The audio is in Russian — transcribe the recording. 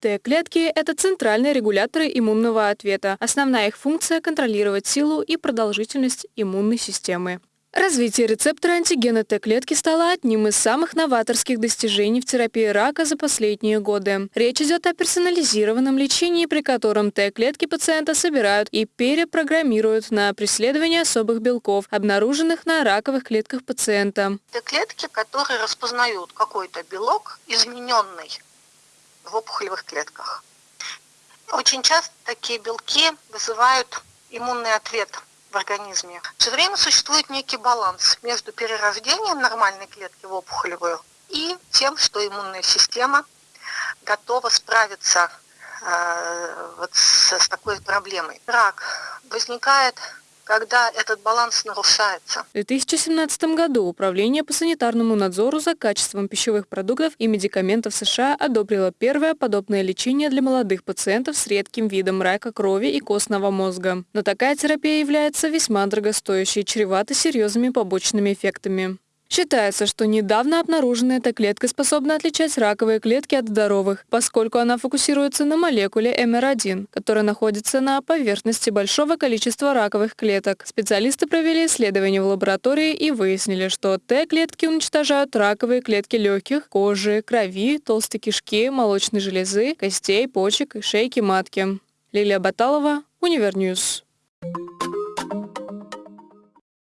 Т-клетки – это центральные регуляторы иммунного ответа. Основная их функция – контролировать силу и продолжительность иммунной системы. Развитие рецептора антигена Т-клетки стало одним из самых новаторских достижений в терапии рака за последние годы. Речь идет о персонализированном лечении, при котором Т-клетки пациента собирают и перепрограммируют на преследование особых белков, обнаруженных на раковых клетках пациента. Т-клетки, которые распознают какой-то белок, измененный в опухолевых клетках. Очень часто такие белки вызывают иммунный ответ в организме. Все время существует некий баланс между перерождением нормальной клетки в опухолевую и тем, что иммунная система готова справиться э, вот с, с такой проблемой. Рак возникает когда этот баланс нарушается. В 2017 году Управление по санитарному надзору за качеством пищевых продуктов и медикаментов США одобрило первое подобное лечение для молодых пациентов с редким видом рака крови и костного мозга. Но такая терапия является весьма дорогостоящей и чревата серьезными побочными эффектами. Считается, что недавно обнаруженная эта клетка способна отличать раковые клетки от здоровых, поскольку она фокусируется на молекуле МР1, которая находится на поверхности большого количества раковых клеток. Специалисты провели исследования в лаборатории и выяснили, что Т-клетки уничтожают раковые клетки легких, кожи, крови, толстой кишки, молочной железы, костей, почек шейки матки. Лилия Баталова, Универньюз.